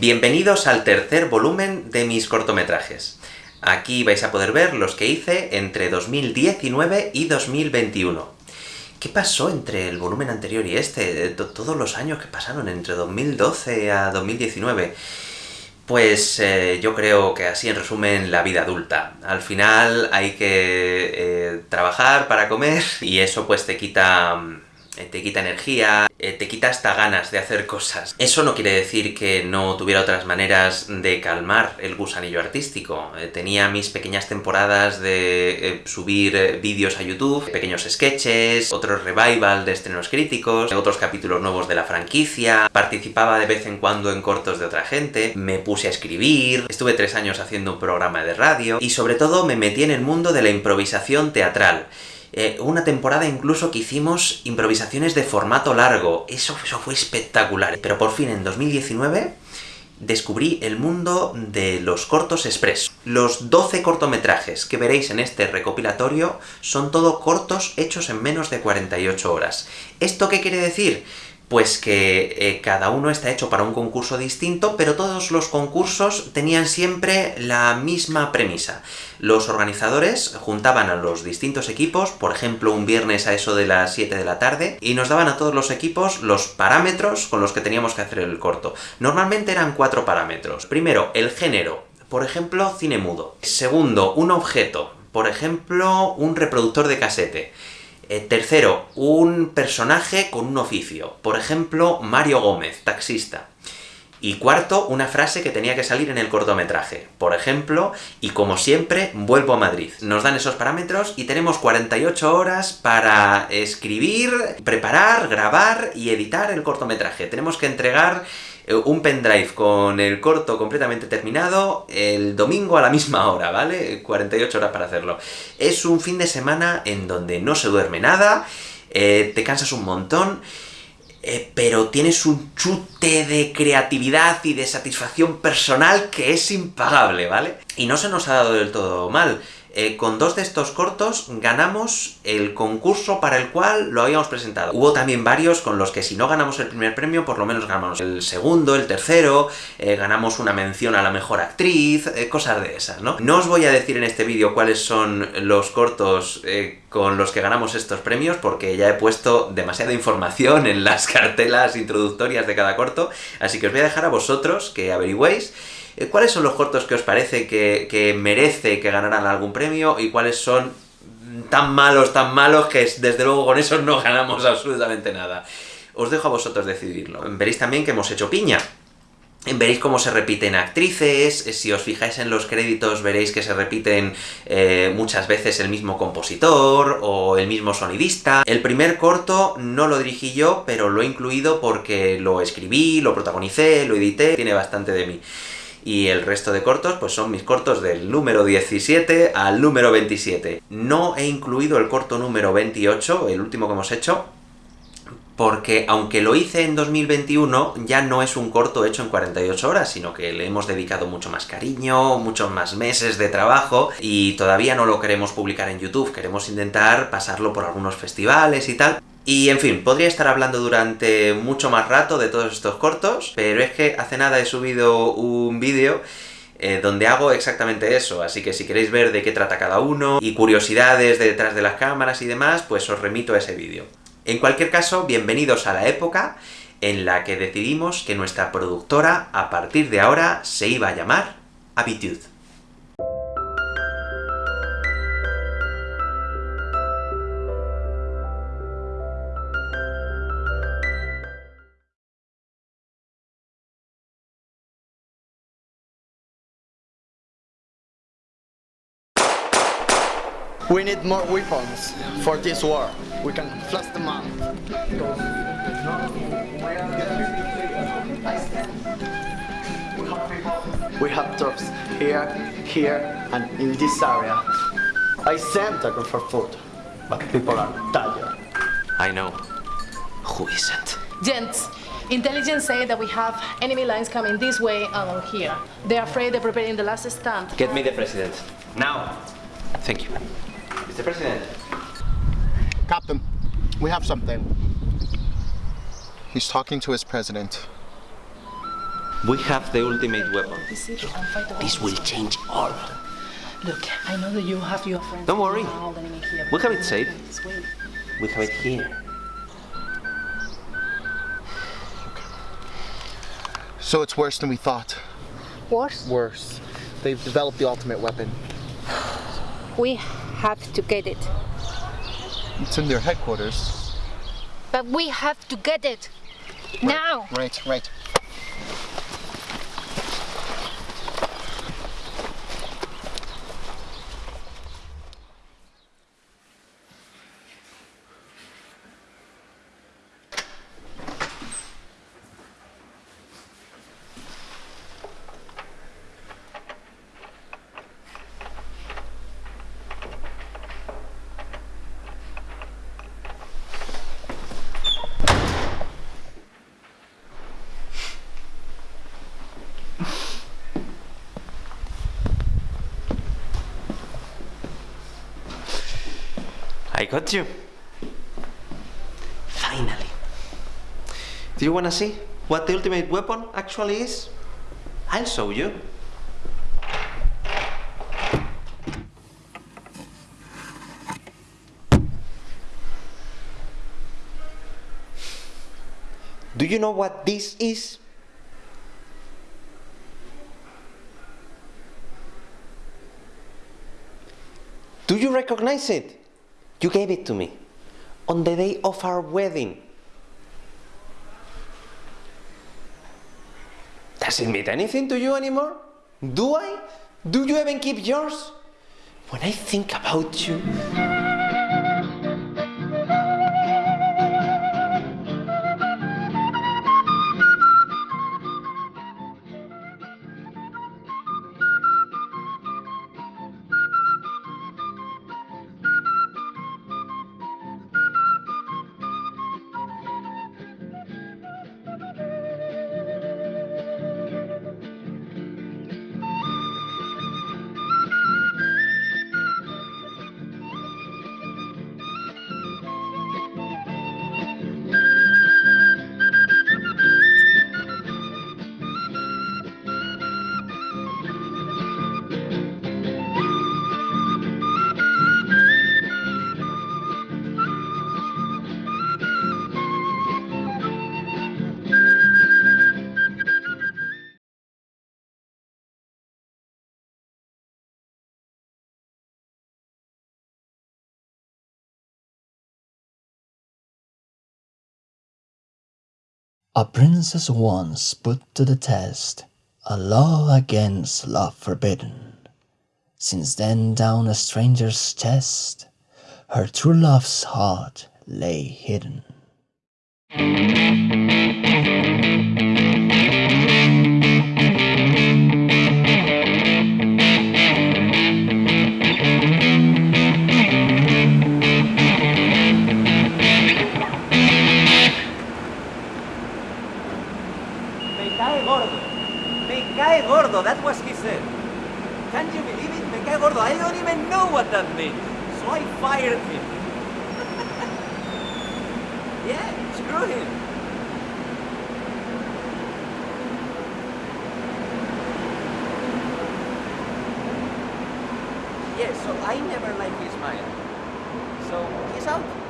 Bienvenidos al tercer volumen de mis cortometrajes. Aquí vais a poder ver los que hice entre 2019 y 2021. ¿Qué pasó entre el volumen anterior y este? Todos los años que pasaron entre 2012 a 2019. Pues eh, yo creo que así en resumen la vida adulta. Al final hay que eh, trabajar para comer, y eso pues te quita eh, te quita energía, eh, te quita hasta ganas de hacer cosas. Eso no quiere decir que no tuviera otras maneras de calmar el gusanillo artístico. Eh, tenía mis pequeñas temporadas de subir vídeos a YouTube, pequeños sketches, otros revival de estrenos críticos, otros capítulos nuevos de la franquicia, participaba de vez en cuando en cortos de otra gente, me puse a escribir, estuve tres años haciendo un programa de radio, y sobre todo me metí en el mundo de la improvisación teatral. Eh, una temporada incluso que hicimos improvisaciones de formato largo. Eso, eso fue espectacular. Pero por fin, en 2019, descubrí el mundo de los cortos express. Los 12 cortometrajes que veréis en este recopilatorio son todo cortos hechos en menos de 48 horas. ¿Esto qué quiere decir? Pues que eh, cada uno está hecho para un concurso distinto, pero todos los concursos tenían siempre la misma premisa. Los organizadores juntaban a los distintos equipos, por ejemplo un viernes a eso de las 7 de la tarde, y nos daban a todos los equipos los parámetros con los que teníamos que hacer el corto. Normalmente eran cuatro parámetros. Primero, el género, por ejemplo, cine mudo. Segundo, un objeto, por ejemplo, un reproductor de casete. Eh, tercero, un personaje con un oficio. Por ejemplo, Mario Gómez, taxista. Y cuarto, una frase que tenía que salir en el cortometraje. Por ejemplo, y como siempre, vuelvo a Madrid. Nos dan esos parámetros y tenemos 48 horas para escribir, preparar, grabar y editar el cortometraje. Tenemos que entregar eh, un pendrive con el corto completamente terminado el domingo a la misma hora, ¿vale? 48 horas para hacerlo. Es un fin de semana en donde no se duerme nada, eh, te cansas un montón, eh, pero tienes un chute de creatividad y de satisfacción personal que es impagable, ¿vale? Y no se nos ha dado del todo mal. Eh, con dos de estos cortos ganamos el concurso para el cual lo habíamos presentado. Hubo también varios con los que si no ganamos el primer premio, por lo menos ganamos el segundo, el tercero, eh, ganamos una mención a la mejor actriz, eh, cosas de esas, ¿no? No os voy a decir en este vídeo cuáles son los cortos con los que ganamos estos premios, porque ya he puesto demasiada información en las cartelas introductorias de cada corto, así que os voy a dejar a vosotros que averigüéis ¿Cuáles son los cortos que os parece que, merece que ganaran algún premio y cuáles son tan malos, tan malos, que desde luego con esos no ganamos absolutamente nada? Os dejo a vosotros decidirlo. Veréis también que hemos hecho piña. Veréis cómo se repiten actrices, si os fijáis en los créditos veréis que se repiten eh, muchas veces el mismo compositor, o el mismo sonidista. El primer corto no lo dirigí yo, pero lo he incluido porque lo escribí, lo protagonicé, lo edité, tiene bastante de mí y el resto de cortos pues son mis cortos del número 17 al número 27. No he incluido el corto número 28, el último que hemos hecho, porque aunque lo hice en 2021, ya no es un corto hecho en 48 horas, sino que le hemos dedicado mucho más cariño, muchos más meses de trabajo, y todavía no lo queremos publicar en YouTube, queremos intentar pasarlo por algunos festivales y tal, y en fin, podría estar hablando durante mucho más rato de todos estos cortos, pero es que hace nada he subido un vídeo eh, donde hago exactamente eso, así que si queréis ver de qué trata cada uno, y curiosidades de detrás de las cámaras y demás, pues os remito a ese vídeo. En cualquier caso, bienvenidos a la época en la que decidimos que nuestra productora, a partir de ahora, se iba a llamar Habitude. Need more weapons for this war. We can flush them out. We have troops here, here, and in this area. I sent them for food, but people are tired. I know. Who isn't? Gents, intelligence say that we have enemy lines coming this way along here. They're afraid they're preparing the last stand. Get me the president. Now! Thank you. Mr. President. Captain, we have something. He's talking to his president. We have the ultimate weapon. This city and fight the This will change all. Look, I know that you have your friends. Don't worry. all the enemy here, We have it safe. We have it here. So it's worse than we thought. Worse, Worse. They've developed the ultimate weapon. we have to get it. It's in their headquarters. But we have to get it. Now! Right, right. Got you. Finally. Do you wanna see what the ultimate weapon actually is? I'll show you. Do you know what this is? Do you recognize it? You gave it to me on the day of our wedding. Does it mean anything to you anymore? Do I? Do you even keep yours? When I think about you. A princess once put to the test a law against love forbidden. Since then, down a stranger's chest, her true love's heart lay hidden. That's what he said. Can you believe it? Me cae gordo. I don't even know what that means. So I fired him. yeah, screw him. Yeah, so I never liked his smile. So he's out.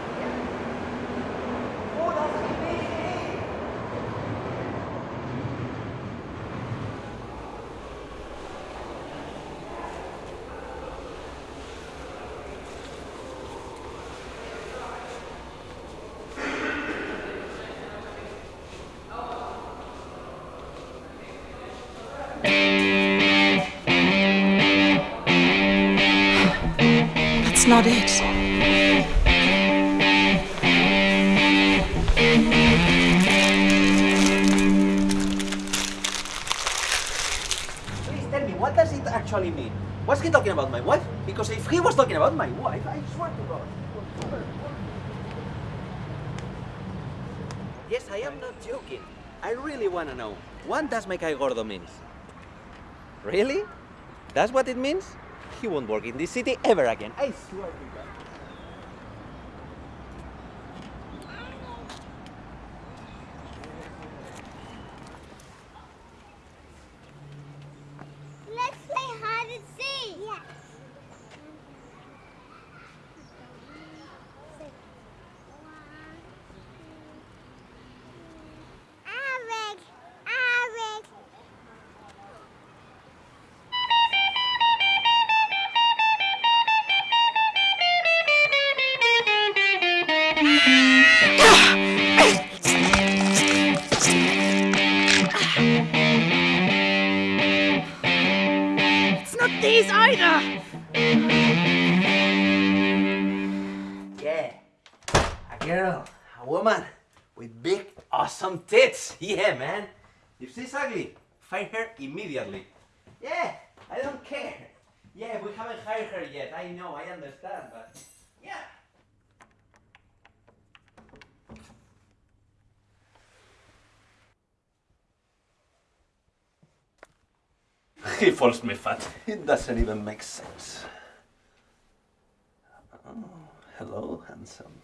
Please tell me, what does it actually mean? Was he talking about my wife? Because if he was talking about my wife, I swear to God. Yes, I am not joking. I really want to know. What does me cae gordo means? Really? That's what it means? He won't work in this city ever again. I swear to God. Yeah, man. If she's ugly, fire her immediately. Yeah, I don't care. Yeah, we haven't hired her yet. I know, I understand, but yeah. He falls me fat. It doesn't even make sense. Oh, hello, handsome.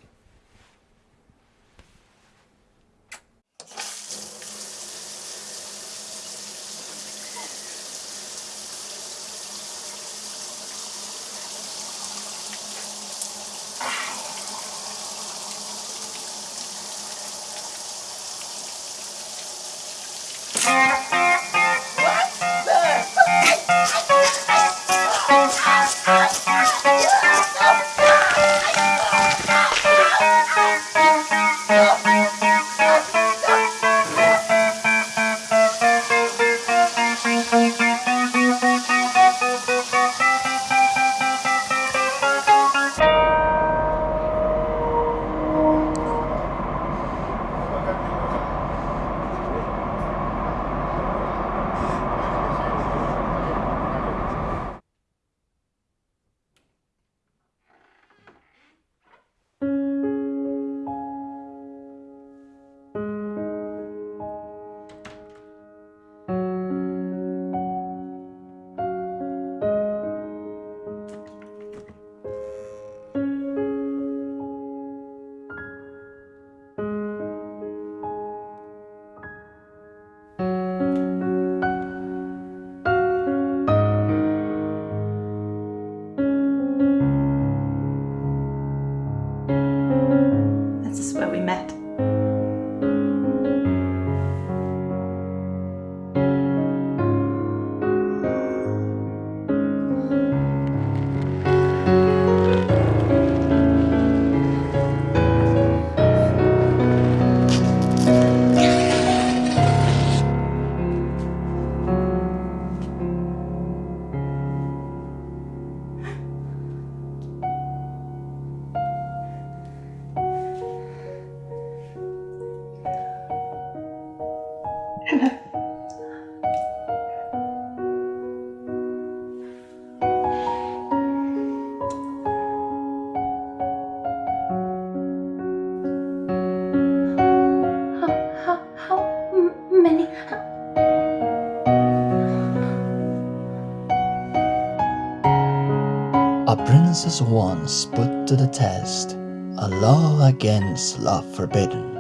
Princess once put to the test a law against love forbidden.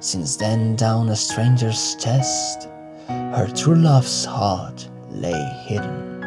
Since then, down a stranger's chest, her true love's heart lay hidden.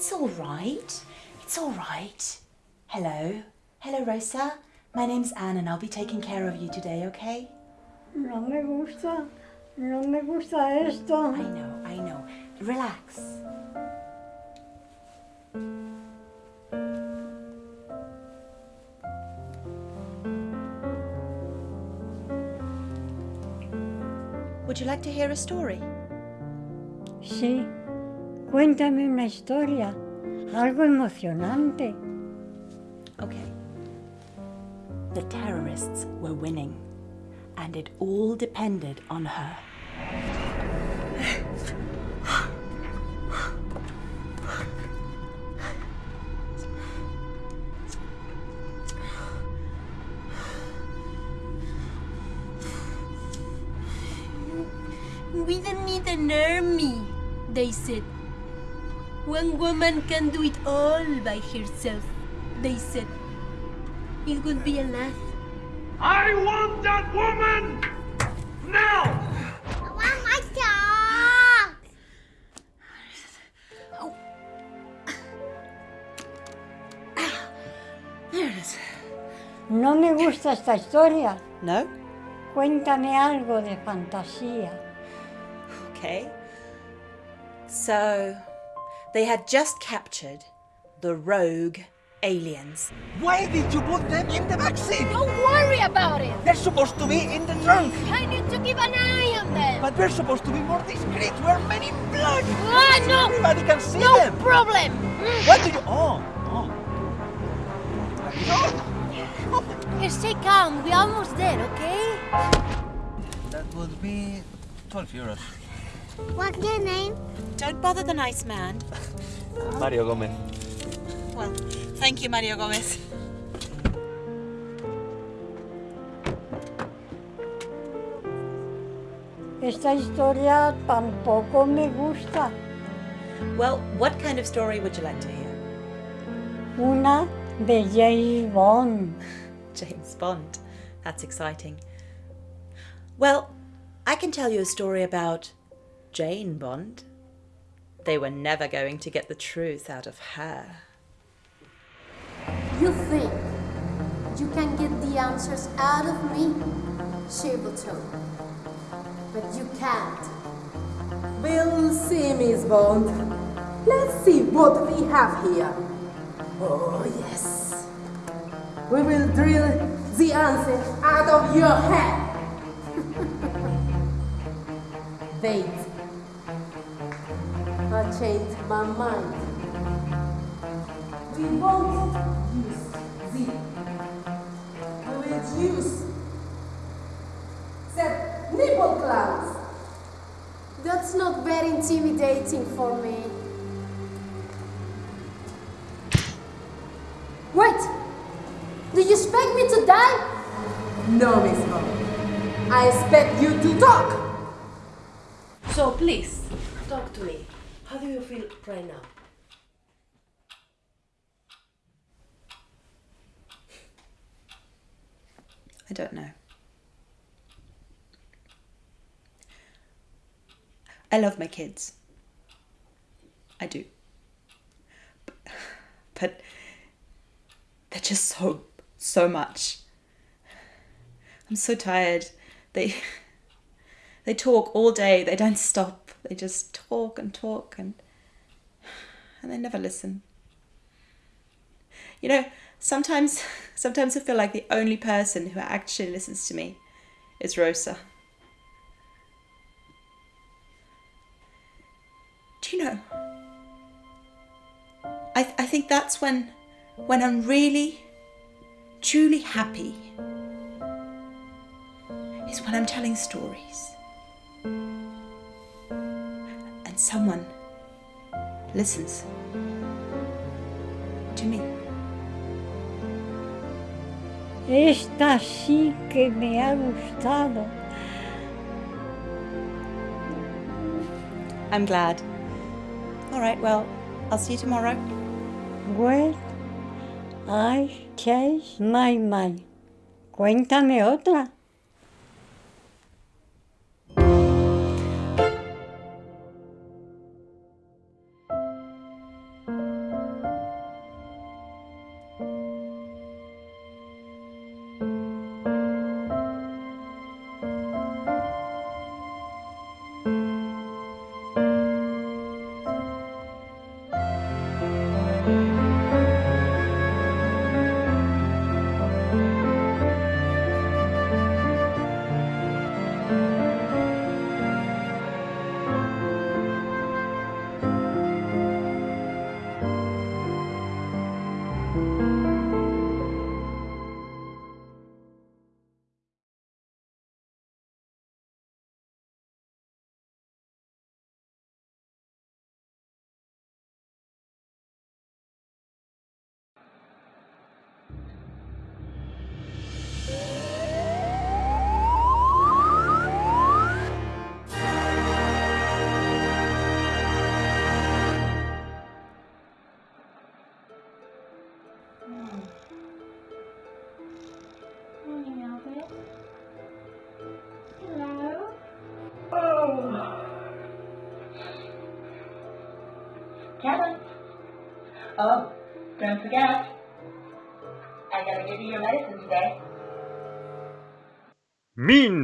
It's all right. It's all right. Hello. Hello, Rosa. My name's Anne and I'll be taking care of you today, okay? No me gusta, no me gusta esto. I know, I know. Relax. Would you like to hear a story? Sí, cuéntame una historia, algo emocionante. Okay. The terrorists were winning, and it all depended on her. Woman can do it all by herself, they said. It would be enough. I want that woman! Now! I want my dog! There it is. No me gusta esta historia. No? Cuéntame algo de fantasía. Okay. So, they had just captured the rogue aliens. Why did you put them in the backseat? Don't worry about it! They're supposed to be in the trunk. I need to keep an eye on them! But we're supposed to be more discreet. We're men in black. Ah, no! Everybody can see No them. problem! What do you? Oh, oh. Here, stay calm. We're almost there, okay? That would be 12 euros. What's your name? Don't bother the nice man. Mario Gomez. Well, thank you, Mario Gomez. Esta historia tampoco me gusta. Well, what kind of story would you like to hear? Una de James Bond. James Bond. That's exciting. Well, I can tell you a story about Jane Bond. They were never going to get the truth out of her. You think you can get the answers out of me, Sableton. But you can't. We'll see, Miss Bond. Let's see what we have here. Oh, yes. We will drill the answer out of your head. Wait. I changed my mind. We won't use the. We will use the nipple clamps. That's not very intimidating for me. Wait! Do you expect me to die? No, Miss Bond. I expect you to talk. So please, talk to me. How do you feel right now? I don't know. I love my kids. I do. But, they're just so, so much. I'm so tired. They they talk all day. They don't stop. They just talk and talk and and they never listen. You know, sometimes sometimes I feel like the only person who actually listens to me is Rosa. Do you know? I, I think that's when when I'm really truly happy is when I'm telling stories someone listens to me. Esta sí que me ha gustado. I'm glad. All right, well, I'll see you tomorrow. Well, I changed my mind. Cuéntame otra.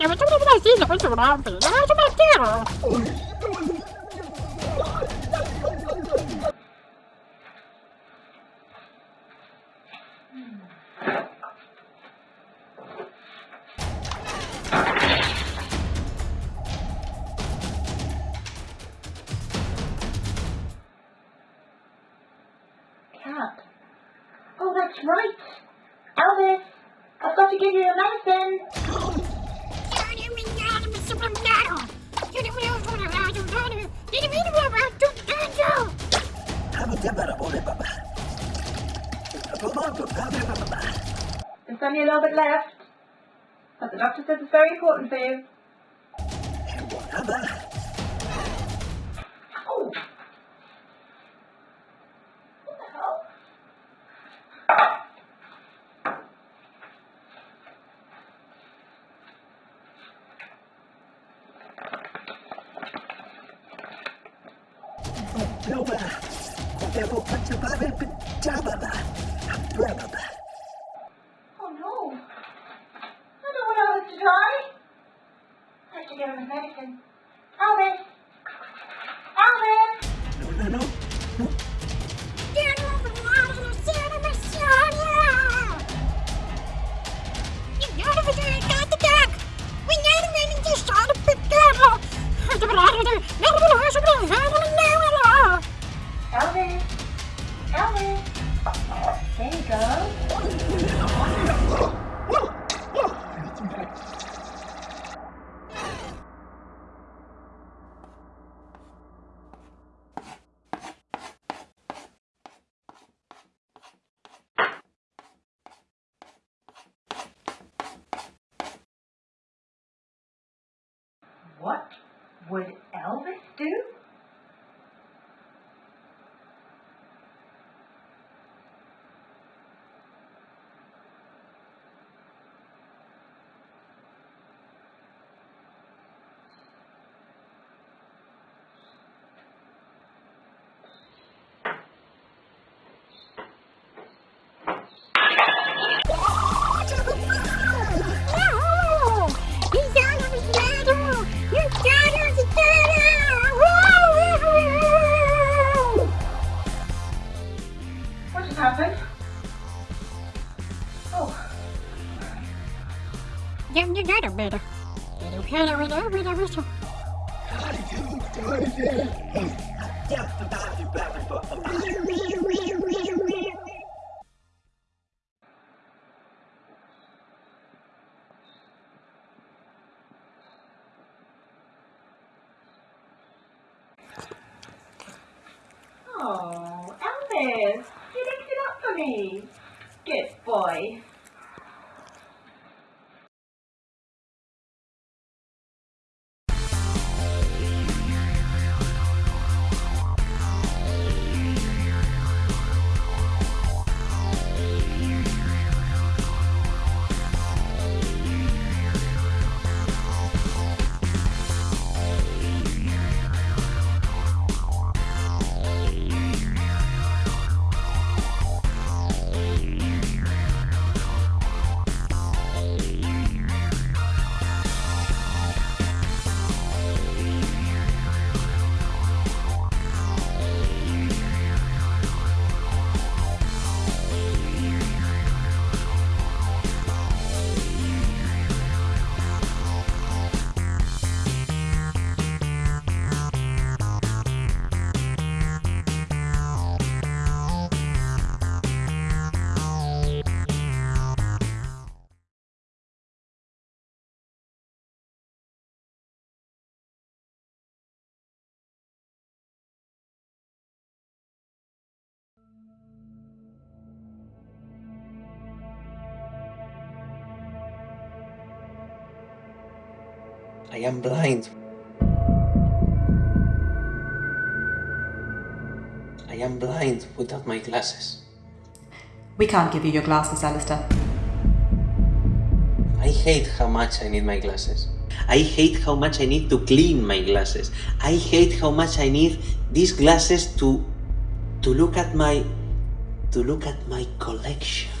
Eu vou te obrigar a dizer, eu vou te obrigar a dizer, eu vou te obrigar a dizer. wiggle, wiggle, wiggle, wiggle. How you doing it? I am blind. I am blind without my glasses. We can't give you your glasses, Alistair. I hate how much I need my glasses. I hate how much I need to clean my glasses. I hate how much I need these glasses to to look at my to look at my collection.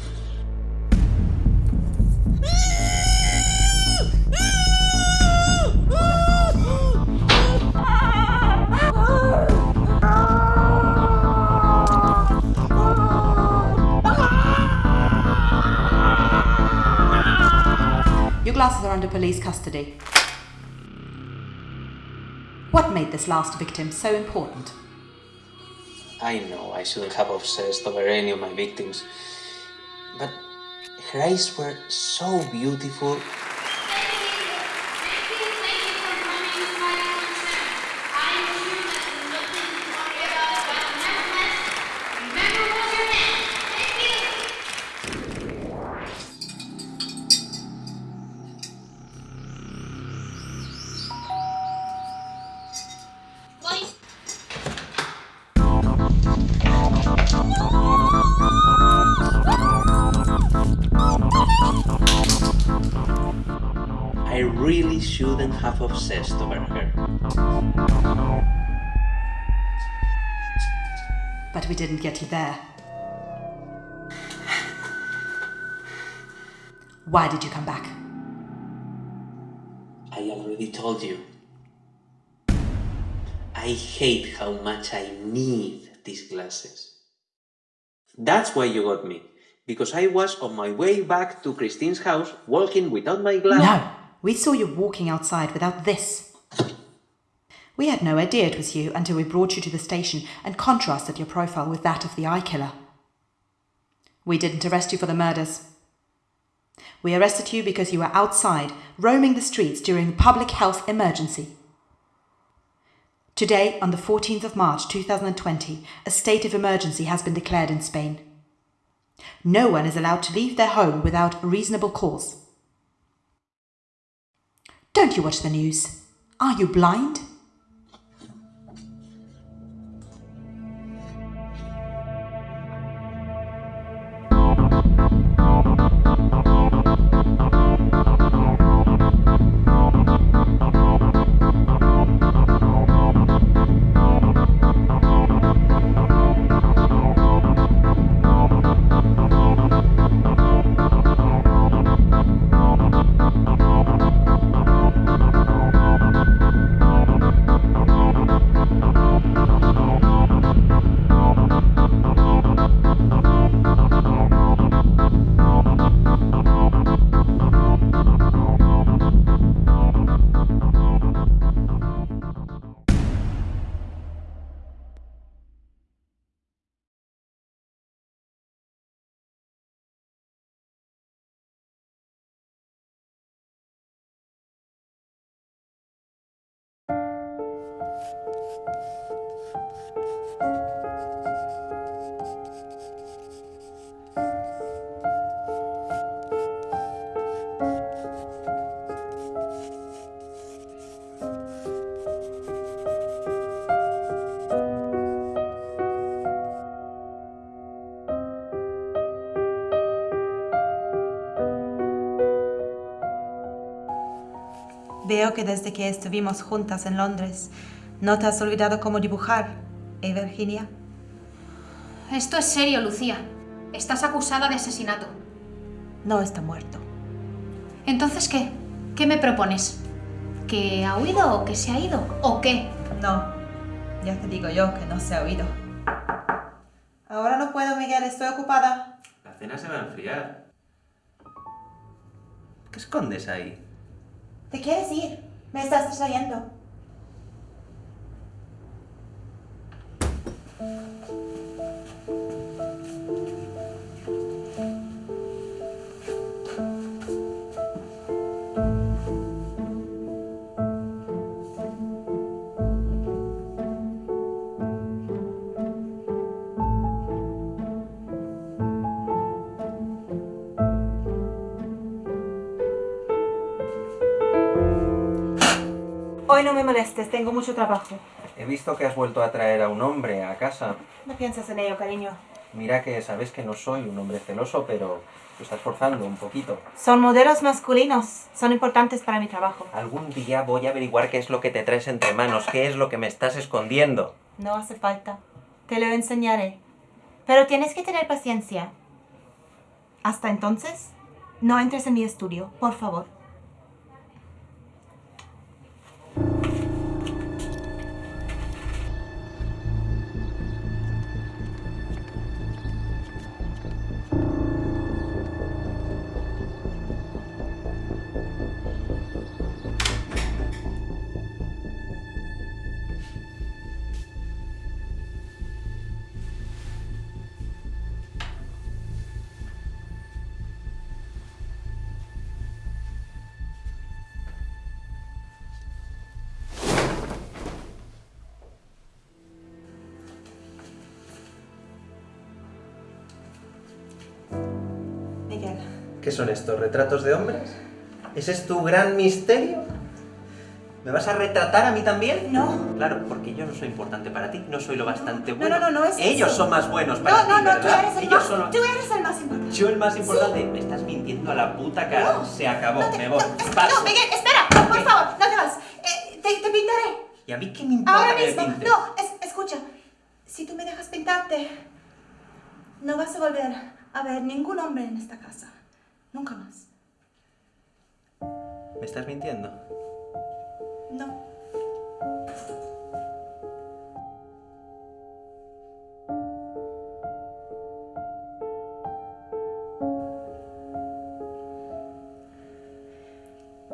Police custody. What made this last victim so important? I know I shouldn't have obsessed over any of my victims, but her eyes were so beautiful. There. Why did you come back? I already told you. I hate how much I need these glasses. That's why you got me. Because I was on my way back to Christine's house walking without my glasses. No! We saw you walking outside without this. We had no idea it was you until we brought you to the station and contrasted your profile with that of the eye killer. We didn't arrest you for the murders. We arrested you because you were outside, roaming the streets during a public health emergency. Today, on the 14th of March 2020, a state of emergency has been declared in Spain. No one is allowed to leave their home without a reasonable cause. Don't you watch the news? Are you blind? Que desde que estuvimos juntas en Londres no te has olvidado cómo dibujar, ¿eh, Virginia? Esto es serio, Lucía. Estás acusada de asesinato. No está muerto. Entonces, ¿qué? ¿Qué me propones? ¿Que ha huido o que se ha ido? ¿O qué? No, ya te digo yo que no se ha oído. Ahora no puedo, Miguel, estoy ocupada. La cena se va a enfriar. ¿Qué escondes ahí? ¿Te quieres ir? Me estás distrayendo. Me molestes, tengo mucho trabajo. He visto que has vuelto a traer a un hombre a casa. No piensas en ello, cariño. Mira que sabes que no soy un hombre celoso, pero te estás forzando un poquito. Son modelos masculinos. Son importantes para mi trabajo. Algún día voy a averiguar qué es lo que te traes entre manos, qué es lo que me estás escondiendo. No hace falta. Te lo enseñaré. Pero tienes que tener paciencia. Hasta entonces, no entres en mi estudio, por favor. Son estos? ¿Retratos de hombres? ¿Ese es tu gran misterio? ¿Me vas a retratar a mí también? No. Claro, porque yo no soy importante para ti, no soy lo bastante no, bueno. no, no es Ellos eso. son más buenos para No, ti, no, no, tú ¿verdad? eres el Ellos más, son... tú eres el más importante. Yo el más importante. Me estás mintiendo a la puta cara. No. Se acabó, No te- me voy. No. Miguel, espera, por favor, no te vas. Eh, te, te pintaré. ¿Y a mí qué me importa Ahora que mismo. pintes? No, es- escucha. Si tú me dejas pintarte, no vas a volver a ver ningún hombre en esta casa. Nunca más. ¿Me estás mintiendo? No.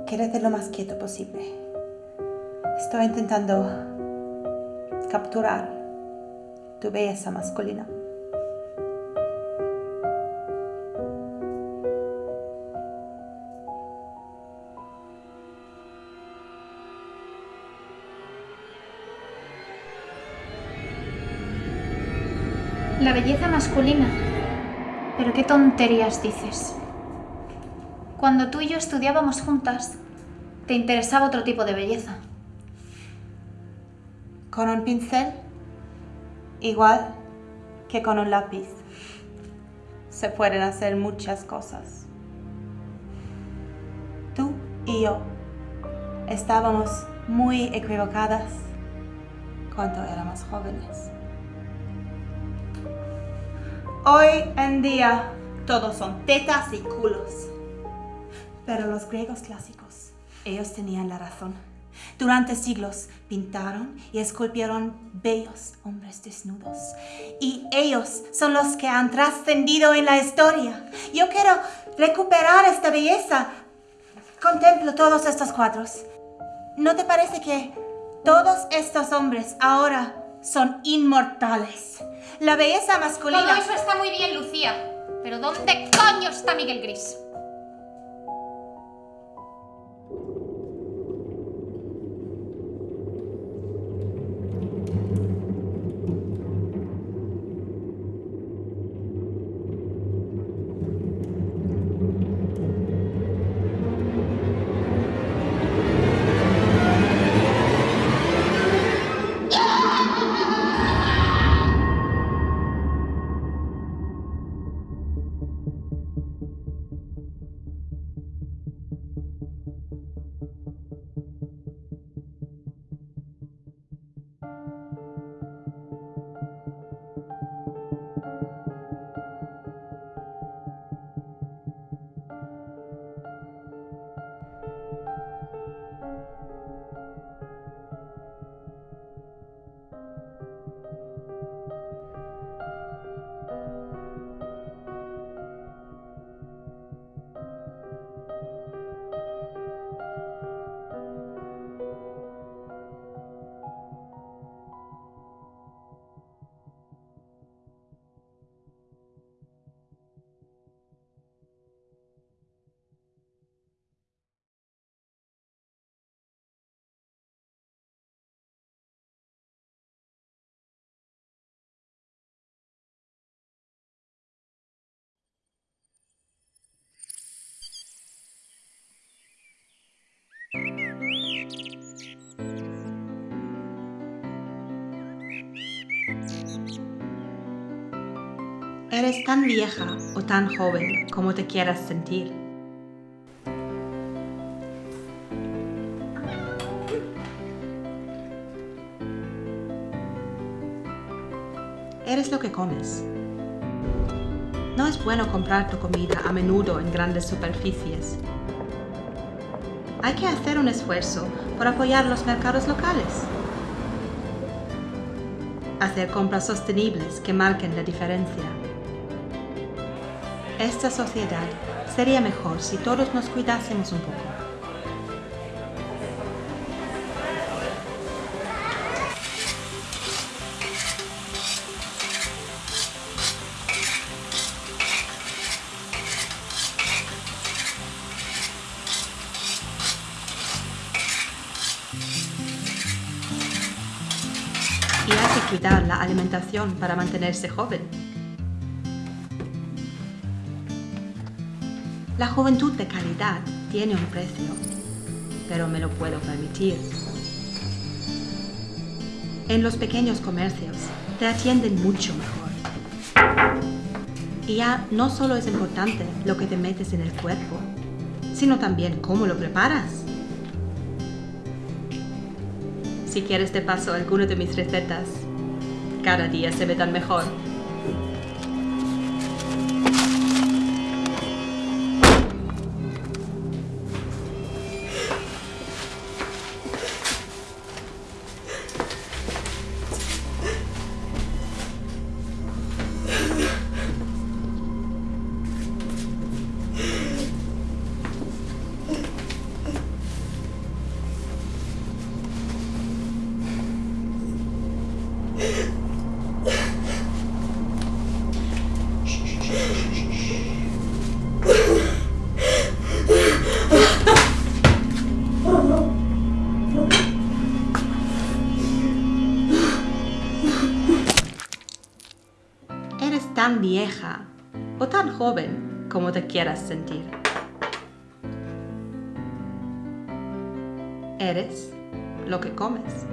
Quédate lo más quieto posible. Estoy intentando capturar tu belleza masculina. Masculina. Pero qué tonterías dices. Cuando tú y yo estudiábamos juntas, te interesaba otro tipo de belleza. Con un pincel, igual que con un lápiz, se pueden hacer muchas cosas. Tú y yo estábamos muy equivocadas cuando éramos jóvenes. Hoy en día todos son tetas y culos. Pero los griegos clásicos, ellos tenían la razón. Durante siglos pintaron y esculpieron bellos hombres desnudos. Y ellos son los que han trascendido en la historia. Yo quiero recuperar esta belleza. Contemplo todos estos cuadros. ¿No te parece que todos estos hombres ahora son inmortales? La belleza masculina... Todo eso está muy bien, Lucía. Pero ¿dónde coño está Miguel Gris? Eres tan vieja o tan joven como te quieras sentir. Eres lo que comes. No es bueno comprar tu comida a menudo en grandes superficies. Hay que hacer un esfuerzo por apoyar los mercados locales. Hacer compras sostenibles que marquen la diferencia. Esta sociedad sería mejor si todos nos cuidásemos un poco. Y hay que cuidar la alimentación para mantenerse joven. La juventud de calidad tiene un precio, pero me lo puedo permitir. En los pequeños comercios te atienden mucho mejor. Y ya no solo es importante lo que te metes en el cuerpo, sino también cómo lo preparas. Si quieres te paso alguna de mis recetas. Cada día se me dan mejor. Joven como te quieras sentir. Eres lo que comes.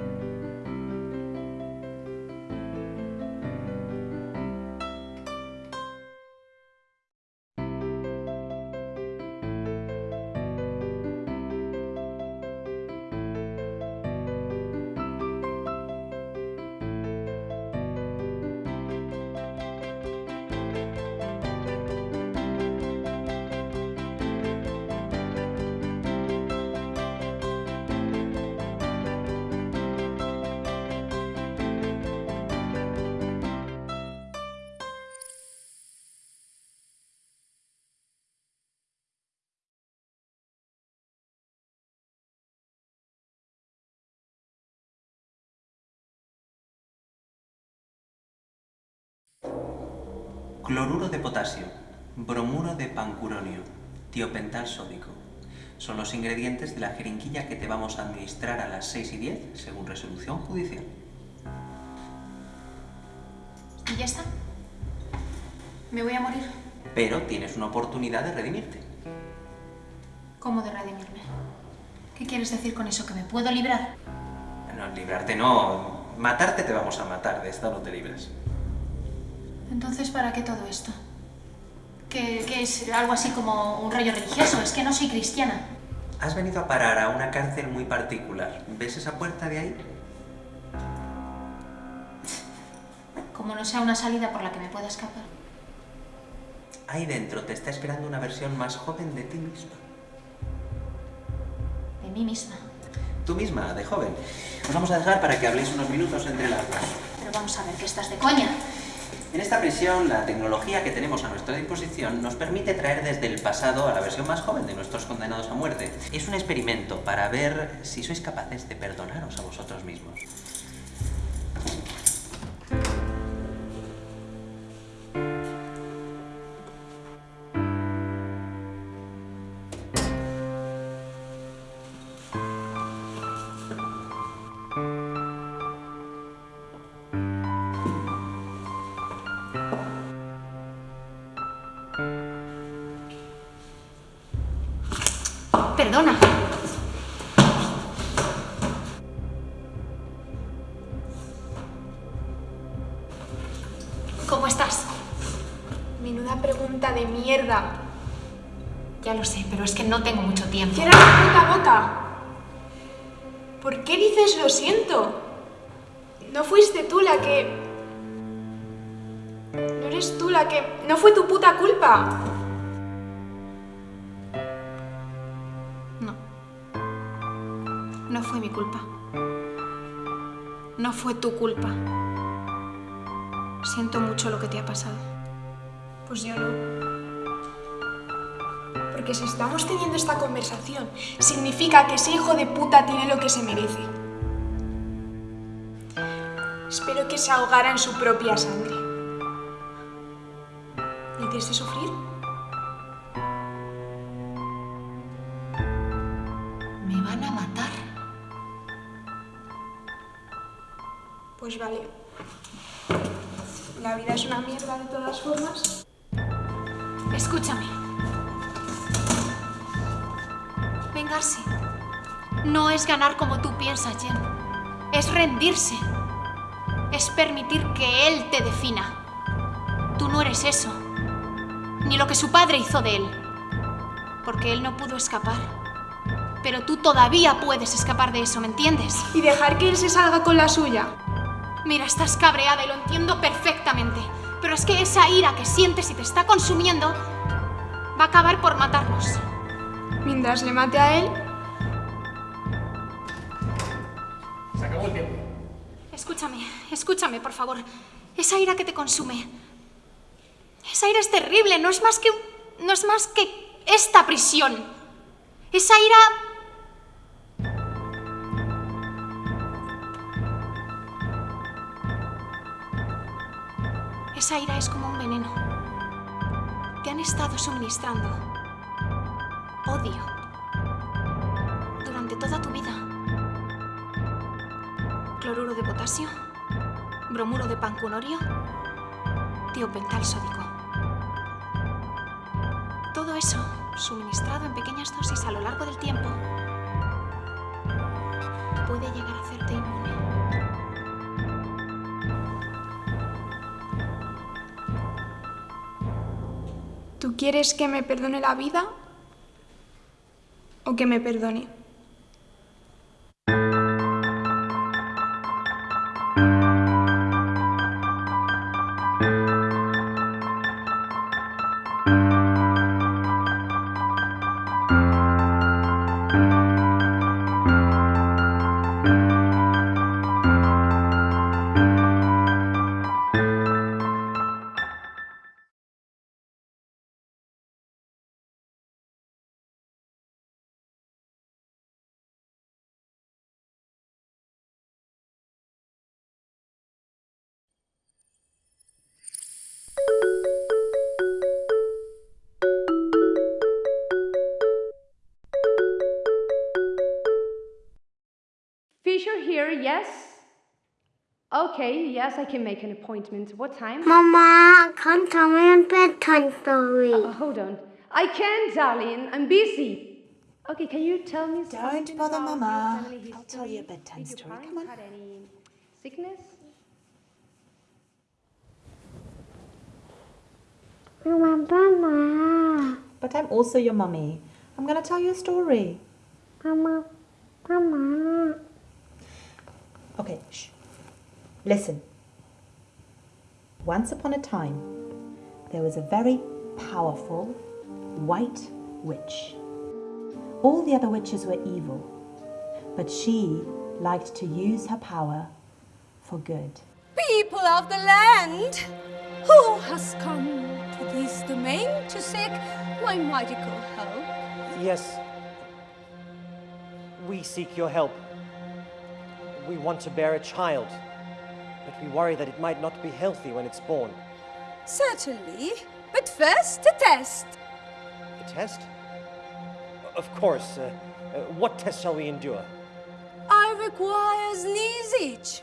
Cloruro de potasio, bromuro de pancuronio, tiopental sódico. Son los ingredientes de la jeringuilla que te vamos a administrar a las 6 y 10, según resolución judicial. ¿Y ya está? ¿Me voy a morir? Pero tienes una oportunidad de redimirte. ¿Cómo de redimirme? ¿Qué quieres decir con eso? ¿Que me puedo librar? No, librarte no. Matarte te vamos a matar, de esta no te libras. Entonces, ¿para qué todo esto? ¿Qué, qué es algo así como un rollo religioso? Es que no soy cristiana. Has venido a parar a una cárcel muy particular. ¿Ves esa puerta de ahí? Como no sea una salida por la que me pueda escapar. Ahí dentro te está esperando una versión más joven de ti misma. De mí misma. Tú misma, de joven. Os vamos a dejar para que habléis unos minutos entre las dos. Pero vamos a ver que estás de coña. En esta prisión, la tecnología que tenemos a nuestra disposición nos permite traer desde el pasado a la versión más joven de nuestros condenados a muerte. Es un experimento para ver si sois capaces de perdonaros a vosotros mismos. Tiempo. Cierra la puta boca. ¿Por qué dices lo siento? No fuiste tú la que... No eres tú la que... No fue tu puta culpa. No. No fue mi culpa. No fue tu culpa. Siento mucho lo que te ha pasado. Pues yo no. Porque si estamos teniendo esta conversación, significa que ese hijo de puta tiene lo que se merece. Espero que se ahogara en su propia sangre. ¿Le hiciste sufrir? Me van a matar. Pues vale. La vida es una mierda de todas formas. Escúchame. No es ganar como tú piensas, Jen. Es rendirse. Es permitir que él te defina. Tú no eres eso. Ni lo que su padre hizo de él. Porque él no pudo escapar. Pero tú todavía puedes escapar de eso, ¿me entiendes? Y dejar que él se salga con la suya. Mira, estás cabreada y lo entiendo perfectamente. Pero es que esa ira que sientes y te está consumiendo va a acabar por matarnos. Mientras le mate a él, Se acabó el tiempo. Escúchame, escúchame, por favor. Esa ira que te consume. Esa ira es terrible, no es más que no es más que esta prisión. Esa ira Esa ira es como un veneno. Te han estado suministrando odio durante toda tu vida. Cloruro de potasio, bromuro de pancunorio, tiopental sódico. Todo eso, suministrado en pequeñas dosis a lo largo del tiempo, puede llegar a hacerte inmune. ¿tú quieres que me perdone la vida? ¿O que me perdone? Here, yes? Okay, yes, I can make an appointment. What time? Mama, can't tell me a bedtime story. Uh, hold on. I can't, darling. I'm busy. Okay, can you tell me something Don't bother, about Mama. family I'll tell you a history? bedtime Did story. Come on. had any sickness? Mama, But I'm also your mummy. I'm going to tell you a story. Mama, Mama. Okay, shh. Listen. Once upon a time, there was a very powerful white witch. All the other witches were evil, but she liked to use her power for good. People of the land, who has come to this domain to seek my magical help? Yes. We seek your help. We want to bear a child, but we worry that it might not be healthy when it's born. Certainly, but first a test. A test? Of course. Uh, uh, what test shall we endure? I require sneeze each.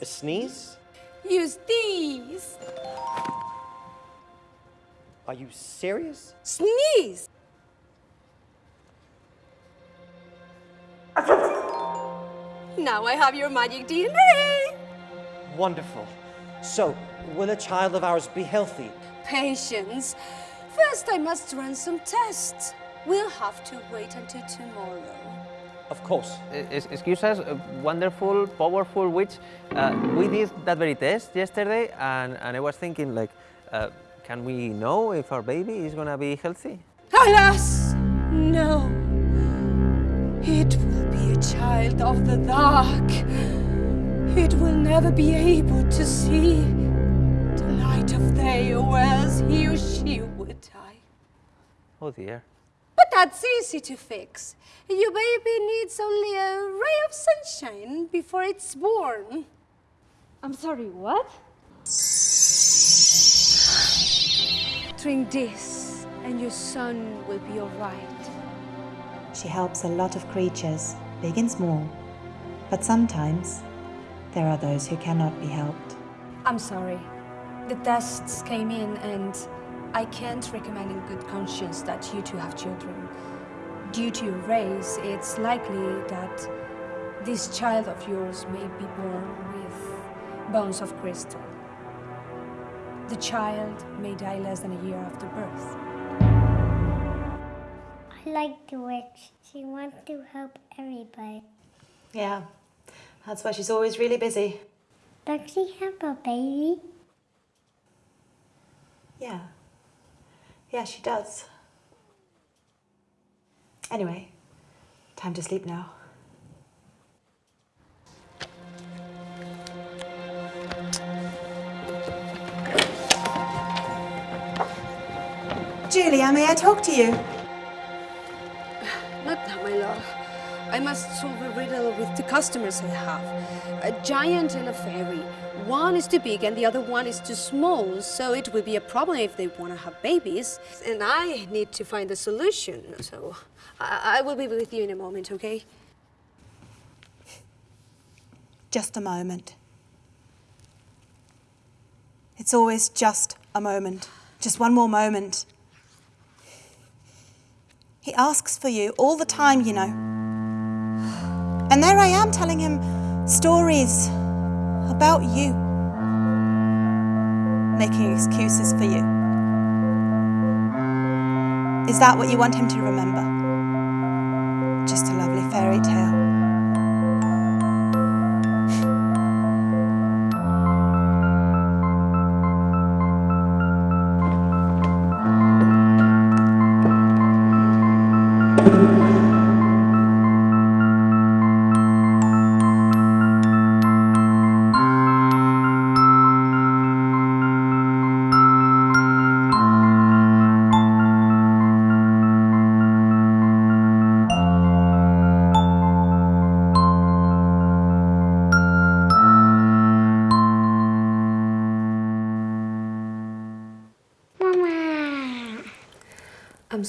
A sneeze? Use these. Are you serious? Sneeze. Now I have your magic DNA. Wonderful. So, will a child of ours be healthy? Patience. First, I must run some tests. We'll have to wait until tomorrow. Of course. Es- Excuse us, uh, wonderful, powerful witch. Uh, we did that very test yesterday, and, and I was thinking, like, uh, can we know if our baby is gonna be healthy? Alas, no. It will be a child of the dark. It will never be able to see the light of day, or else he or she would die. Oh dear. But that's easy to fix. Your baby needs only a ray of sunshine before it's born. I'm sorry, what? Drink this, and your son will be alright. She helps a lot of creatures, big and small. But sometimes there are those who cannot be helped. I'm sorry. The tests came in, and I can't recommend in good conscience that you two have children. Due to your race, it's likely that this child of yours may be born with bones of crystal. The child may die less than a year after birth. I like the witch. She wants to help everybody. Yeah, that's why she's always really busy. Does she have a baby? Yeah. Yeah, she does. Anyway, time to sleep now. Julia, may I talk to you? Not now, my love. I must solve a riddle with the customers I have. A giant and a fairy. One is too big and the other one is too small, so it will be a problem if they want to have babies. And I need to find a solution, so I, I will be with you in a moment, okay? Just a moment. It's always just a moment. Just one more moment. He asks for you all the time, you know. And there I am telling him stories about you, making excuses for you. Is that what you want him to remember? Just a lovely fairy tale. Mama.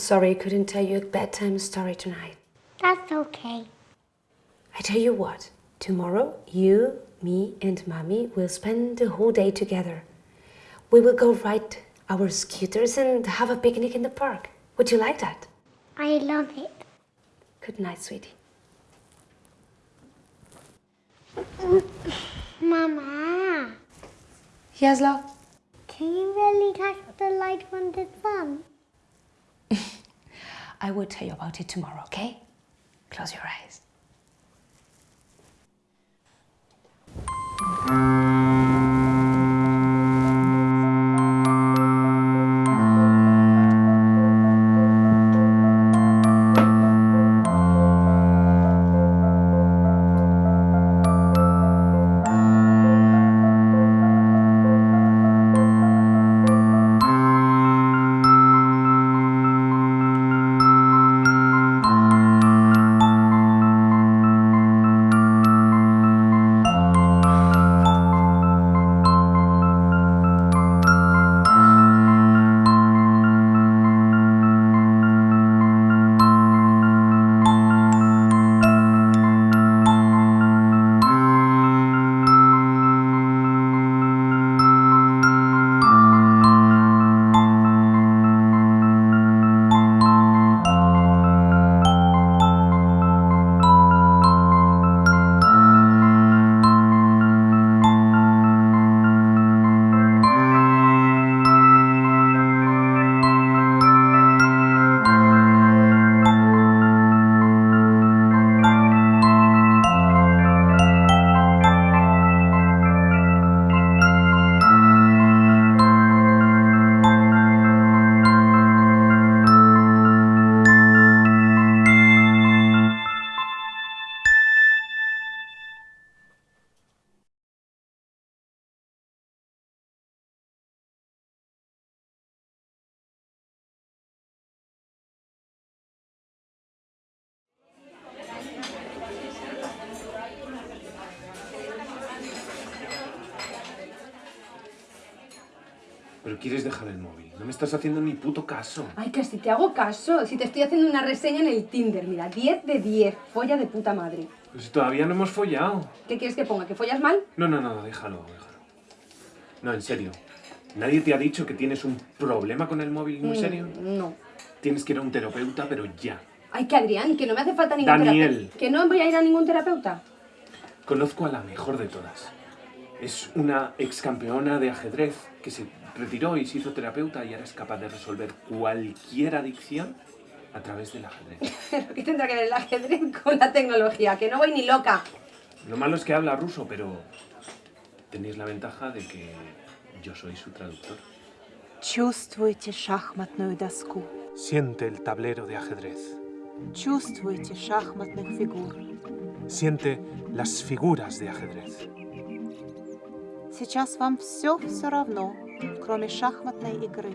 sorry I couldn't tell you a bedtime story tonight. That's okay. I tell you what, tomorrow you, me, and Mommy will spend the whole day together. We will go ride our scooters and have a picnic in the park. Would you like that? I love it. Good night, sweetie. Mama. Yes, love? Can you really touch the light from the sun? I will tell you about it tomorrow, okay? Close your eyes. Pero quieres dejar el móvil. No me estás haciendo ni puto caso. Ay, que si te hago caso, si te estoy haciendo una reseña en el Tinder, mira, 10 de 10, folla de puta madre. Pero si todavía no hemos follado. ¿Qué quieres que ponga? ¿Que follas mal? No, no, no, déjalo, déjalo. No, en serio. ¿Nadie te ha dicho que tienes un problema con el móvil muy Mm, serio? No. Tienes que ir a un terapeuta, pero ya. Ay, que Adrián, que no me hace falta ningún Daniel. terapeuta. ¿Que no voy a ir a ningún terapeuta? Conozco a la mejor de todas. Es una ex campeona de ajedrez que se retiró y se hizo terapeuta y ahora es capaz de resolver cualquier adicción a través del ajedrez. ¿Pero qué tendrá que ver el ajedrez con la tecnología? Que no voy ni loca. Lo malo es que habla ruso, pero tenéis la ventaja de que yo soy su traductor. Чувствуйте шахматную доску. Siente el tablero de ajedrez. Чувствуйте шахматных фигур. Siente las figuras de ajedrez. Сейчас вам все все равно, кроме шахматной игры.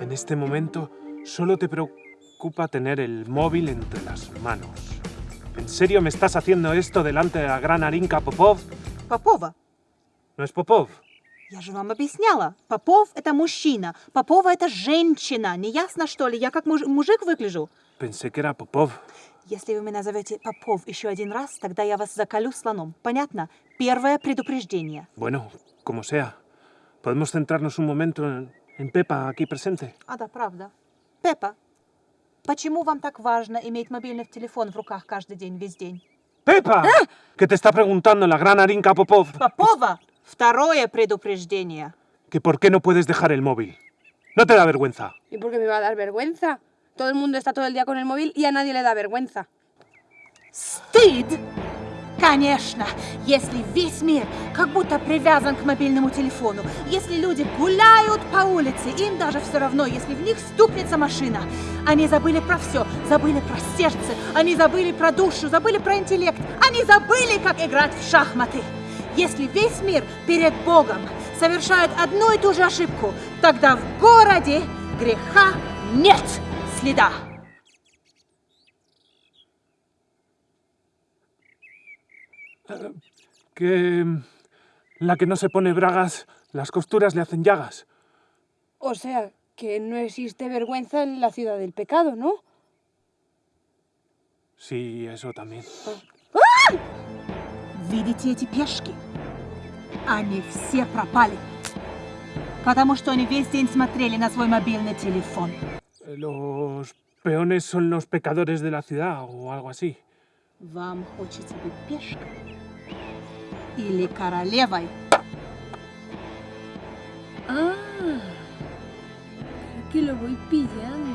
En este momento solo te preocupa tener el móvil entre las manos. ¿En serio me estás haciendo esto delante de la gran Arinka Popov? Попова. ¿No es Popov? Я же вам объясняла. Попов — это мужчина. Попова — это женщина. Не ясно, что ли? Я как муж- мужик выгляжу? Pensé que era Popov. Если вы меня назовете Попов еще один раз, тогда я вас заколю слоном. Понятно? Первое предупреждение. Bueno, como sea. ¿Podemos centrarnos un momento en, en Pepa aquí presente? А, да, правда. Пеппа, почему вам так важно иметь мобильный телефон в руках каждый день, весь день? ¡Pepa! Que te está preguntando la gran Arinka Popov Попова! Второе предупреждение. que por qué no puedes dejar el móvil. ¿No te da vergüenza? ¿Y por qué me va a dar vergüenza? Todo el mundo está todo el día con el móvil y a nadie le da vergüenza. Стыд? Конечно, если весь мир как будто привязан к мобильному телефону, если люди гуляют по улице, им даже все равно, если в них стукнется машина. Они забыли про все, забыли про сердце, они забыли про душу, забыли про интеллект, они забыли, как играть в шахматы. Если весь мир перед Богом совершает одну и ту же ошибку, тогда в городе греха нет следа. Que mm, la que no se pone bragas, las costuras le hacen llagas. O sea, que no existe vergüenza en la ciudad del pecado, ¿no? Sí, eso también. Видите эти пешки? Они все пропали. Потому что они весь день смотрели на свой мобильный телефон. Los peones son los pecadores de la ciudad o algo así. Вам хочется быть пешкой? Или королевой? Ah, creo que lo voy pillando.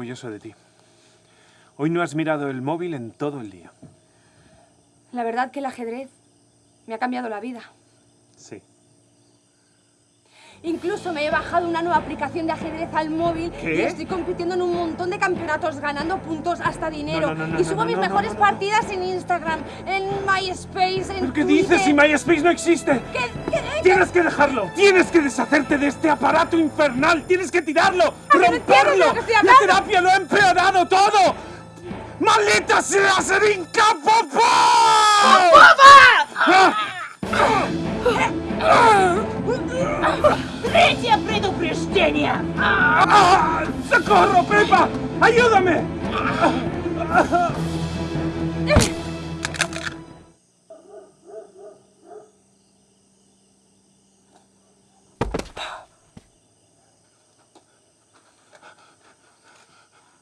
Orgulloso de ti. Hoy no has mirado el móvil en todo el día. La verdad que el ajedrez me ha cambiado la vida. Sí. Incluso me he bajado una nueva aplicación de ajedrez al móvil ¿Qué? y estoy compitiendo en un montón de campeonatos, ganando puntos hasta dinero. No, no, no, y subo mis mejores partidas en Instagram, en MySpace, en ¿Qué Twitter. dices si MySpace no existe? ¡Tienes que dejarlo! ¡Tienes que deshacerte de este aparato infernal! ¡Tienes que tirarlo! ¡Romperlo! ¡La terapia lo ha empeorado todo! ¡Maldita sea Serinka Popov! Третье предупреждение! ¡Ah! ¡Socorro, Pepa! ¡Ayúdame!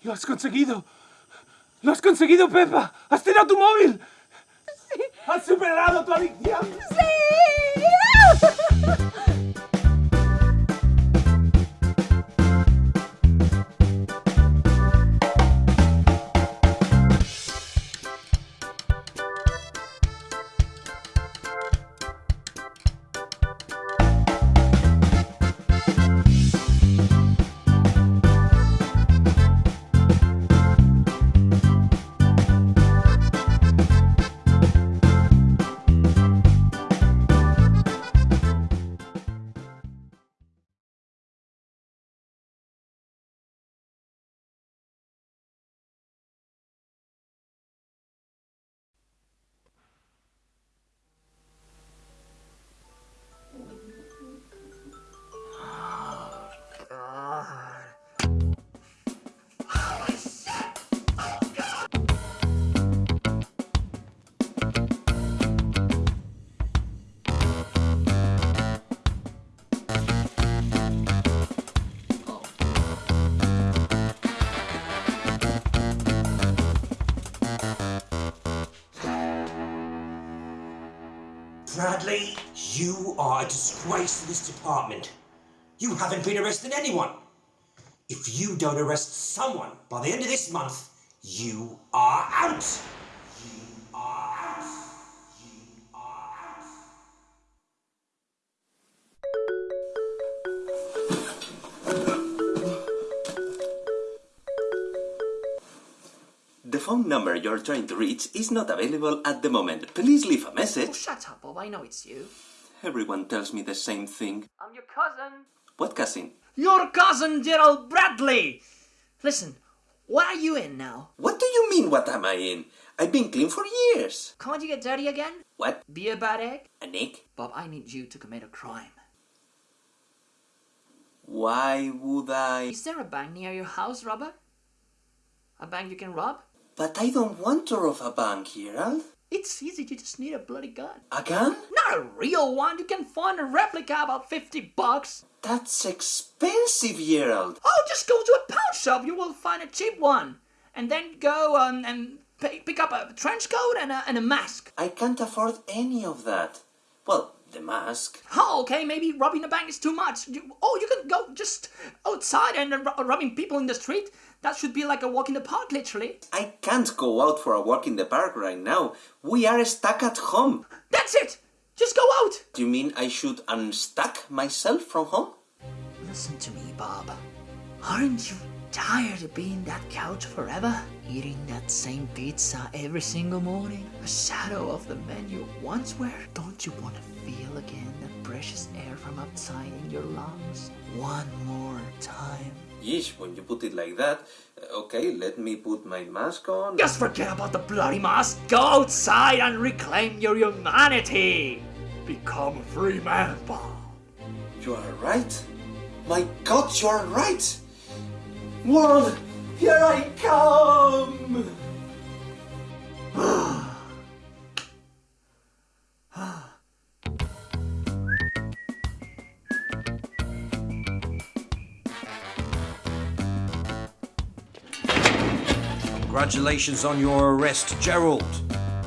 ¡Lo has conseguido! ¡Lo has conseguido, Pepa! ¡Has tirado tu móvil! ¡Sí! ¡Has superado tu adicción! You Disgrace to this department. You haven't been arresting anyone. If you don't arrest someone by the end of this month, you are out. You are out. You are out. The phone number you're trying to reach is not available at the moment. Please leave a message. Oh, shut up, Bob. I know it's you. Everyone tells me the same thing. I'm your cousin. What cousin? Your cousin, Gerald Bradley. Listen, what are you in now? What do you mean, what am I in? I've been clean for years. Can't you get dirty again? What? Be a bad egg? An egg? Bob, I need you to commit a crime. Why would I? Is there a bank near your house, Robert? A bank you can rob? But I don't want to rob a bank, Gerald. It's easy, you just need a bloody gun. A gun? Not a real one, you can find a replica about 50 bucks. That's expensive, Gerald. Oh, just go to a pawn shop, you will find a cheap one. And then go um, and pay, pick up a trench coat and a, and a mask. I can't afford any of that. Well, the mask. Oh, okay, maybe robbing a bank is too much. You, oh, you can go just outside and uh, robbing people in the street. That should be like a walk in the park, literally. I can't go out for a walk in the park right now. We are stuck at home. That's it! Just go out! Do you mean I should unstuck myself from home? Listen to me, Bob. Aren't you tired of being that couch forever? Eating that same pizza every single morning? A shadow of the man you once were? Don't you want to feel again that precious air from outside in your lungs? One more time. Yeesh, when you put it like that. uh, Okay, let me put my mask on. Just forget about the bloody mask. Go outside and reclaim your humanity. Become a free man, Bob. You are right. My god, you are right. World, here I come. Congratulations on your arrest, Gerald.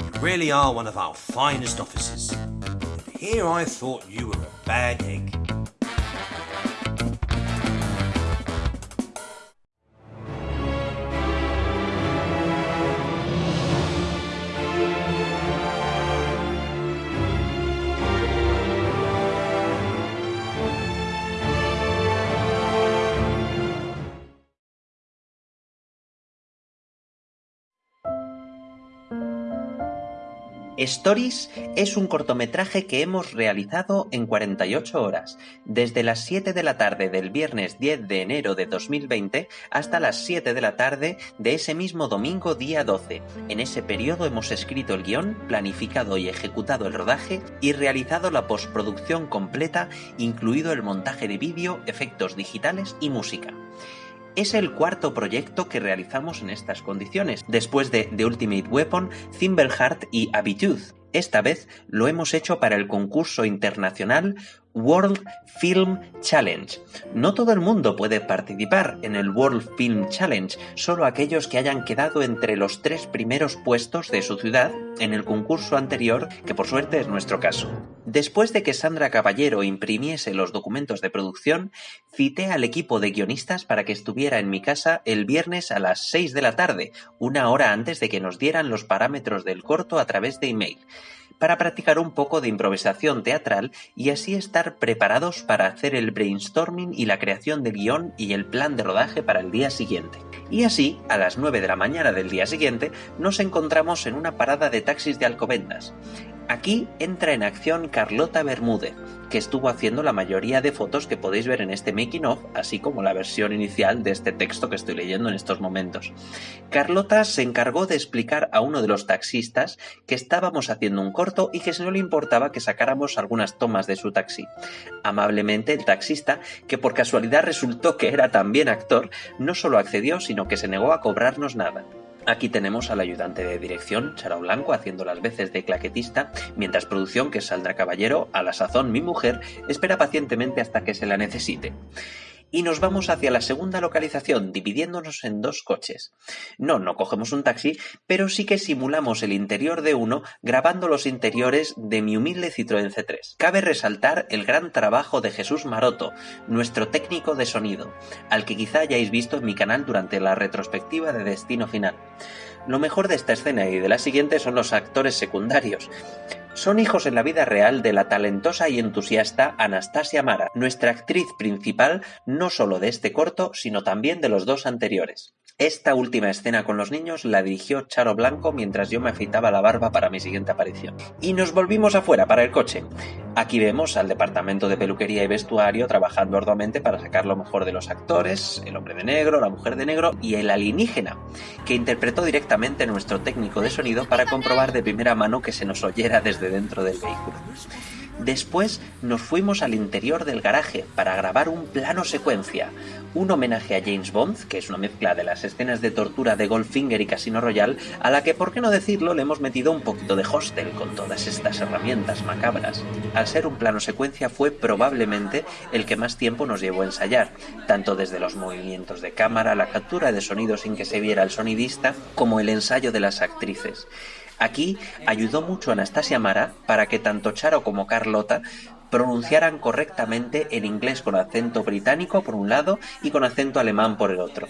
You really are one of our finest officers. Here I thought you were a bad egg. Stories es un cortometraje que hemos realizado en 48 horas, desde las 7 de la tarde del viernes 10 de enero de 2020 hasta las 7 de la tarde de ese mismo domingo día 12. En ese periodo hemos escrito el guion, planificado y ejecutado el rodaje y realizado la postproducción completa, incluido el montaje de vídeo, efectos digitales y música. Es el cuarto proyecto que realizamos en estas condiciones, después de The Ultimate Weapon, Thimbleheart y Habitude. Esta vez lo hemos hecho para el concurso internacional World Film Challenge. No todo el mundo puede participar en el World Film Challenge, solo aquellos que hayan quedado entre los tres primeros puestos de su ciudad en el concurso anterior, que por suerte es nuestro caso. Después de que Sandra Caballero imprimiese los documentos de producción, cité al equipo de guionistas para que estuviera en mi casa el viernes a las 6 de la tarde, una hora antes de que nos dieran los parámetros del corto a través de email para practicar un poco de improvisación teatral y así estar preparados para hacer el brainstorming y la creación del guion y el plan de rodaje para el día siguiente. Y así, a las 9 de la mañana del día siguiente, nos encontramos en una parada de taxis de Alcobendas. Aquí entra en acción Carlota Bermúdez, que estuvo haciendo la mayoría de fotos que podéis ver en este making of, así como la versión inicial de este texto que estoy leyendo en estos momentos. Carlota se encargó de explicar a uno de los taxistas que estábamos haciendo un corto y que no le importaba que sacáramos algunas tomas de su taxi. Amablemente el taxista, que por casualidad resultó que era también actor, no solo accedió, sino que se negó a cobrarnos nada. Aquí tenemos al ayudante de dirección, Charo Blanco, haciendo las veces de claquetista, mientras producción, que es Saldra Caballero, a la sazón mi mujer, espera pacientemente hasta que se la necesite. Y nos vamos hacia la segunda localización, dividiéndonos en dos coches. No, no cogemos un taxi, pero sí que simulamos el interior de uno grabando los interiores de mi humilde Citroën C3. Cabe resaltar el gran trabajo de Jesús Maroto, nuestro técnico de sonido, al que quizá hayáis visto en mi canal durante la retrospectiva de Destino Final. Lo mejor de esta escena y de la siguiente son los actores secundarios. Son hijos en la vida real de la talentosa y entusiasta Anastasia Mara, nuestra actriz principal no solo de este corto, sino también de los dos anteriores. Esta última escena con los niños la dirigió Charo Blanco mientras yo me afeitaba la barba para mi siguiente aparición. Y nos volvimos afuera para el coche. Aquí vemos al departamento de peluquería y vestuario trabajando arduamente para sacar lo mejor de los actores, el hombre de negro, la mujer de negro y el alienígena, que interpretó directamente nuestro técnico de sonido para comprobar de primera mano que se nos oyera desde dentro del vehículo. Después nos fuimos al interior del garaje para grabar un plano secuencia, un homenaje a James Bond, que es una mezcla de las escenas de tortura de Goldfinger y Casino Royale, a la que, por qué no decirlo, le hemos metido un poquito de hostel con todas estas herramientas macabras. Al ser un plano secuencia fue probablemente el que más tiempo nos llevó a ensayar, tanto desde los movimientos de cámara, la captura de sonido sin que se viera el sonidista, como el ensayo de las actrices. Aquí ayudó mucho Anastasia Mara para que tanto Charo como Carlota pronunciaran correctamente el inglés con acento británico por un lado y con acento alemán por el otro.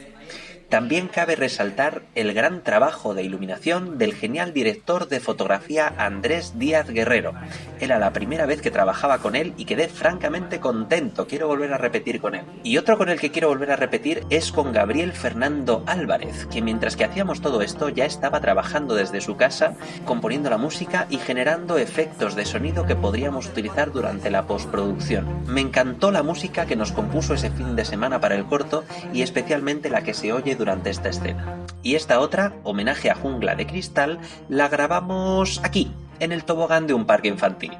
También cabe resaltar el gran trabajo de iluminación del genial director de fotografía Andrés Díaz Guerrero. Era la primera vez que trabajaba con él y quedé francamente contento, quiero volver a repetir con él. Y otro con el que quiero volver a repetir es con Gabriel Fernando Álvarez, que mientras que hacíamos todo esto ya estaba trabajando desde su casa, componiendo la música y generando efectos de sonido que podríamos utilizar durante la postproducción. Me encantó la música que nos compuso ese fin de semana para el corto y especialmente la que se oye durante esta escena. Y esta otra, homenaje a Jungla de Cristal, la grabamos aquí, en el tobogán de un parque infantil.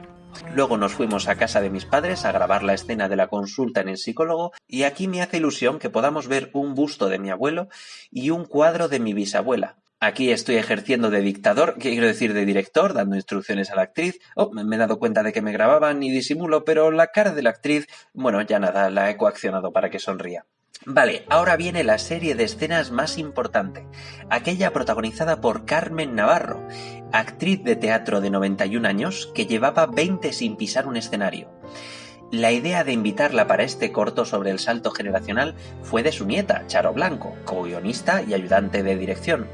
Luego nos fuimos a casa de mis padres a grabar la escena de la consulta en el psicólogo y aquí me hace ilusión que podamos ver un busto de mi abuelo y un cuadro de mi bisabuela. Aquí estoy ejerciendo de dictador, quiero decir de director, dando instrucciones a la actriz. Oh, me he dado cuenta de que me grababan y disimulo, pero la cara de la actriz, bueno, ya nada, la he coaccionado para que sonría. Vale, ahora viene la serie de escenas más importante, aquella protagonizada por Carmen Navarro, actriz de teatro de 91 años que llevaba 20 sin pisar un escenario. La idea de invitarla para este corto sobre el salto generacional fue de su nieta, Charo Blanco, co-guionista y ayudante de dirección.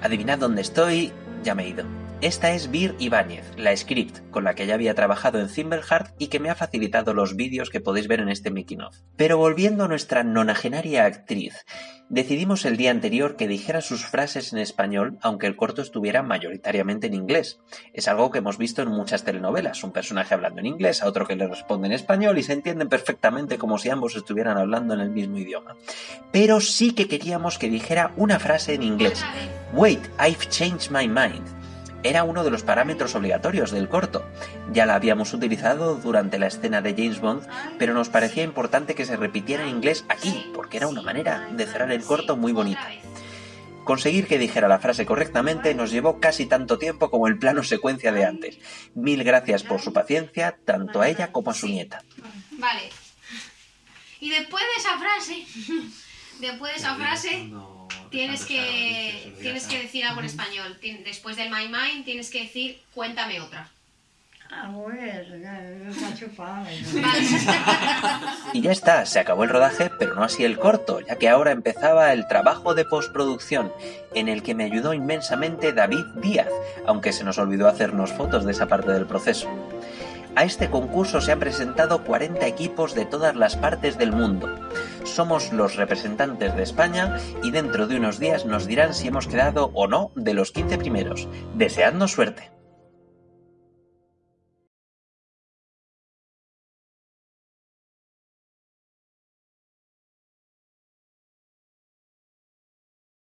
Adivinad dónde estoy, ya me he ido. Esta es Vir Ibáñez, la script, con la que ya había trabajado en Thimbleheart y que me ha facilitado los vídeos que podéis ver en este making of. Pero volviendo a nuestra nonagenaria actriz, decidimos el día anterior que dijera sus frases en español, aunque el corto estuviera mayoritariamente en inglés. Es algo que hemos visto en muchas telenovelas, un personaje hablando en inglés, a otro que le responde en español y se entienden perfectamente como si ambos estuvieran hablando en el mismo idioma. Pero sí que queríamos que dijera una frase en inglés. Wait, I've changed my mind era uno de los parámetros obligatorios del corto. Ya la habíamos utilizado durante la escena de James Bond, pero nos parecía importante que se repitiera en inglés aquí, porque era una manera de cerrar el corto muy bonita. Conseguir que dijera la frase correctamente nos llevó casi tanto tiempo como el plano secuencia de antes. Mil gracias por su paciencia, tanto a ella como a su nieta. Vale. Y después de esa frase, después de esa frase, tienes que, tienes que decir algo en español. Tien- Después del My Mind tienes que decir cuéntame otra. Ah. Y ya está, se acabó el rodaje, pero no así el corto, ya que ahora empezaba el trabajo de postproducción, en el que me ayudó inmensamente David Díaz, aunque se nos olvidó hacernos fotos de esa parte del proceso. A este concurso se han presentado 40 equipos de todas las partes del mundo. Somos los representantes de España y dentro de unos días nos dirán si hemos quedado o no de los 15 primeros. Deseadnos suerte.